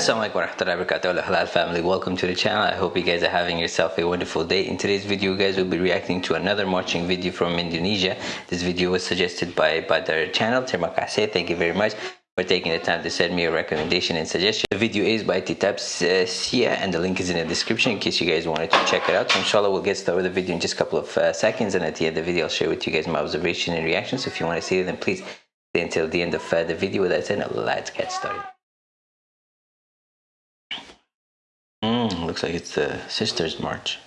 Assalamualaikum warahmatullahi wabarakatuh. Halal family. Welcome to the channel. I hope you guys are having yourself a wonderful day. In today's video guys we'll be reacting to another marching video from Indonesia. This video was suggested by by their channel terima kasih. Thank you very much for taking the time to send me a recommendation and suggestion. The video is by Titab Sia and the link is in the description in case you guys wanted to check it out. So inshallah we'll get started with the video in just a couple of uh, seconds and at the end of the video I'll share with you guys my observation and reactions. So if you want to see it then please stay until the end of uh, the video. With that said let's get started Mm, looks like it's the Sisters March.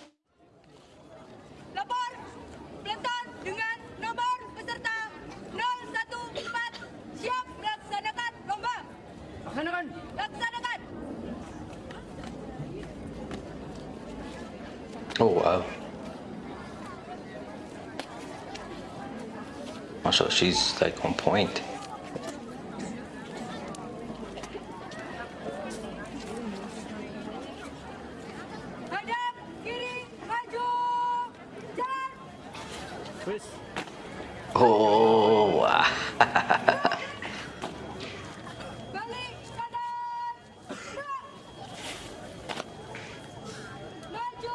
Lapor, Pelantar dengan nomor peserta 014 siap melaksanakan lomba. Laksanakan. Laksanakan. Oh wow. Also, she's like on point.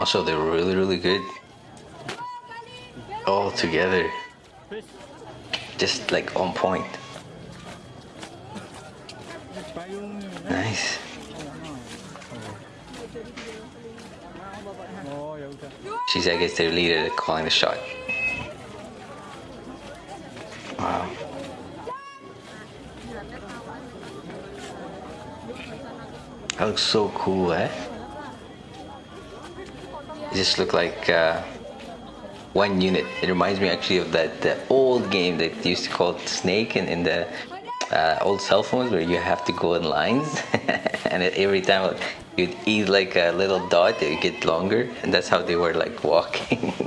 Also, they're really, really good all together. Just like on point. Nice. She's, I guess, their leader calling the shot. Wow. That looks so cool, eh? It just look like uh, one unit. It reminds me actually of that the old game that used to call Snake in, in the uh, old cell phones where you have to go in lines and every time you'd eat like a little dot, it would get longer and that's how they were like walking.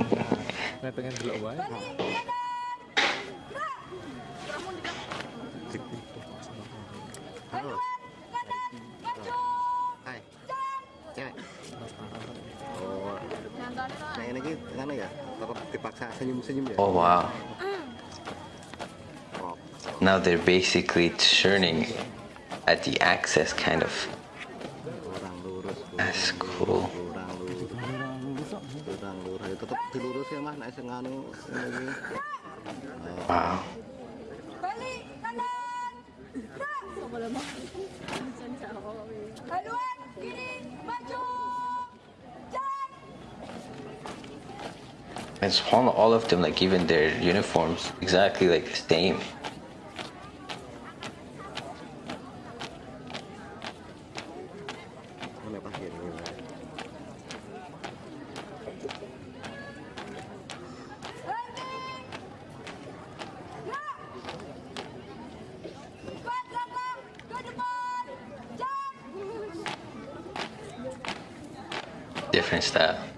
ini ngene ya, tetap dipaksa senyum-senyum ya. oh wow. Oh, Now they're basically churning at the axis kind of. That's cool. Kurang lurus. Kurang lurus. And subhanAllah, all of them, like even their uniforms, exactly like the same. different pas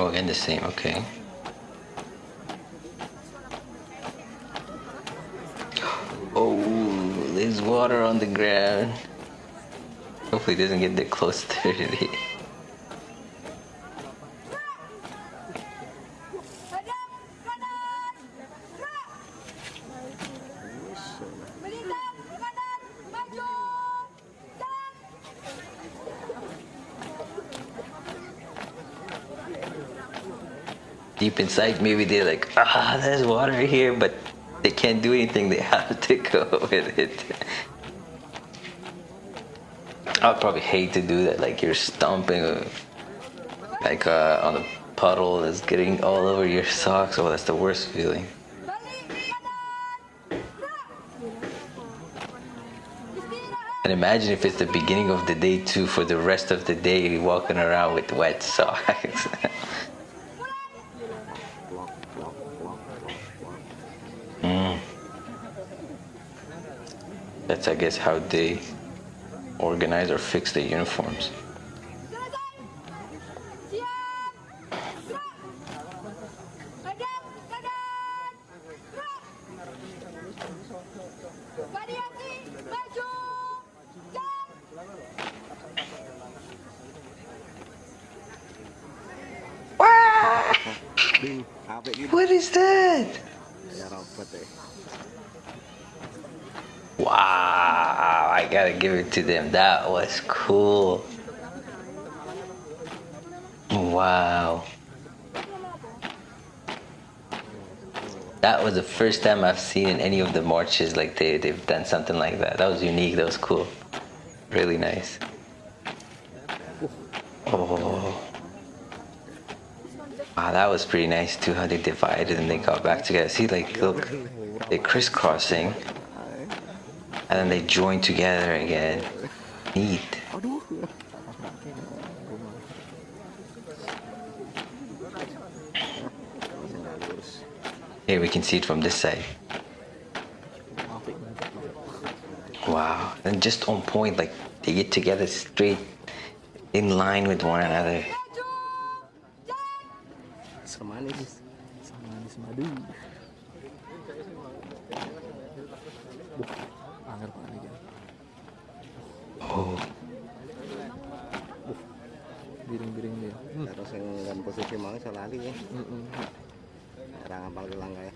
Oh, again the same. Okay. Oh, there's water on the ground. Hopefully, it doesn't get that close to it. Deep inside, maybe they're like, ah, there's water here, but they can't do anything. They have to go with it. I'd probably hate to do that. Like you're stomping, like uh, on a puddle that's getting all over your socks. Oh, that's the worst feeling. And imagine if it's the beginning of the day too. For the rest of the day, walking around with wet socks. That's, I guess, how they organize or fix the uniforms. What is that? Wow, I gotta give it to them. That was cool. Wow. That was the first time I've seen in any of the marches like they, they've done something like that. That was unique, that was cool. Really nice. Oh. Wow, that was pretty nice too, how they divided and they got back together. See, like, look, they're crisscrossing and then they join together again. Neat. Here we can see it from this side. Wow. And just on point, like they get together straight in line with one another. posisi mau selalu ya. Heeh. Mm -mm. Orang langkah ya.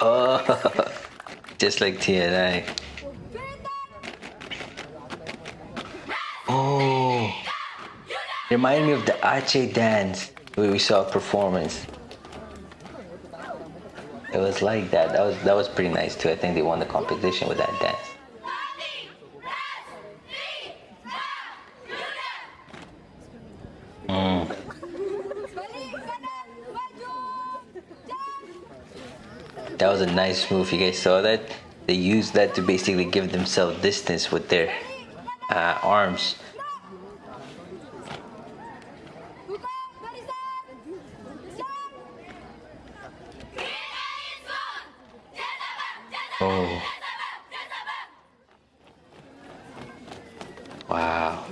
Oh. Just like. Bintang. Oh. Remind me of the Aceh dance where we saw a performance. It was like that. That was that was pretty nice too. I think they won the competition with that dance. That was a nice move. You guys saw that? They used that to basically give themselves distance with their uh, arms. Oh. Wow.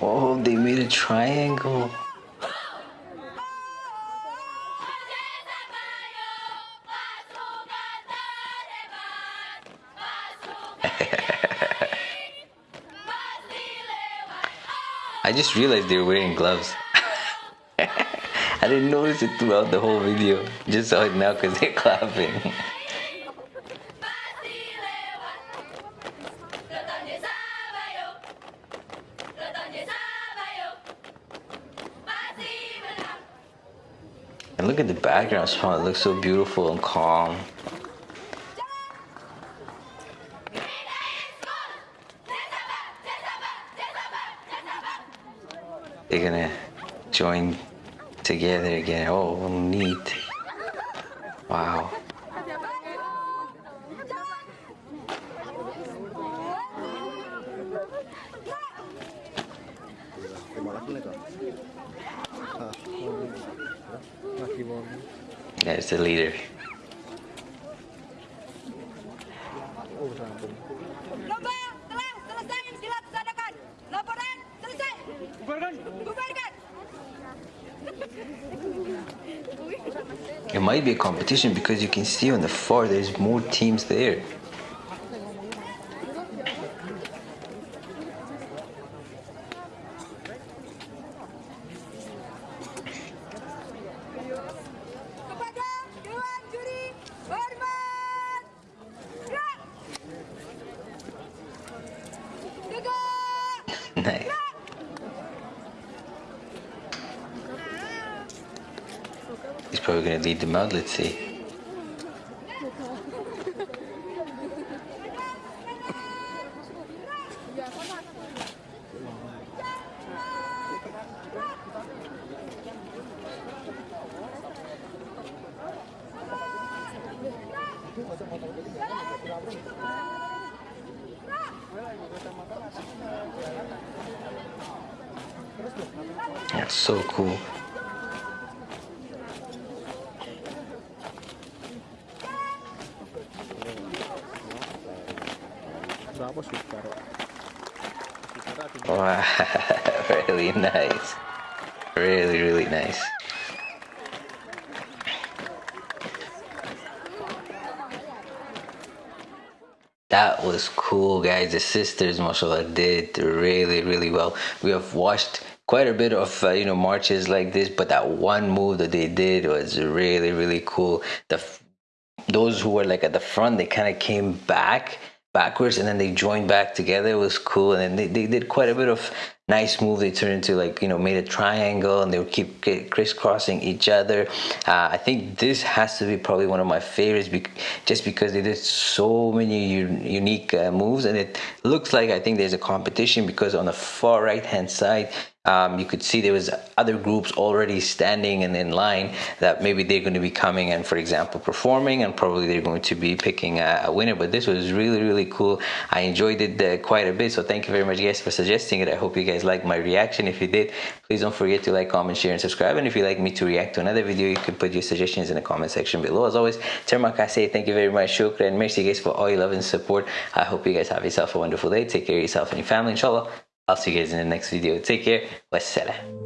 Oh, they made a triangle. I just realized they were wearing gloves. I didn't notice it throughout the whole video. Just saw it now because they're clapping. And look at the background spot. It looks so beautiful and calm. They're gonna join together again. Oh, neat. Wow. There's the leader. It might be a competition because you can see on the far there's more teams there. Nice. probably going to lead the mud, let's see. That's so cool. Wow, really nice. Really, really nice. That was cool, guys. The sisters, mashallah, did really, really well. We have watched quite a bit of uh, you know marches like this, but that one move that they did was really, really cool. The those who were like at the front, they kind of came back backwards and then they joined back together. It was cool, and then they, they did quite a bit of nice move. They turned into like you know made a triangle, and they would keep crisscrossing each other. Uh, I think this has to be probably one of my favorites, just because they did so many unique uh, moves, and it looks like I think there's a competition because on the far right hand side um, you could see there was other groups already standing and in line that maybe they're going to be coming and for example performing and probably they're going to be picking a, a winner. But this was really really cool. I enjoyed it uh, quite a bit. So thank you very much guys for suggesting it. I hope you guys liked my reaction. If you did please don't forget to like comment share and subscribe. And if you'd like me to react to another video you can put your suggestions in the comment section below. As always terima kasih thank you very much shukran. Merci guys for all your love and support. I hope you guys have yourself a wonderful day. Take care of yourself and your family inshallah I'll see you guys in the next video. Take care. Wassalam.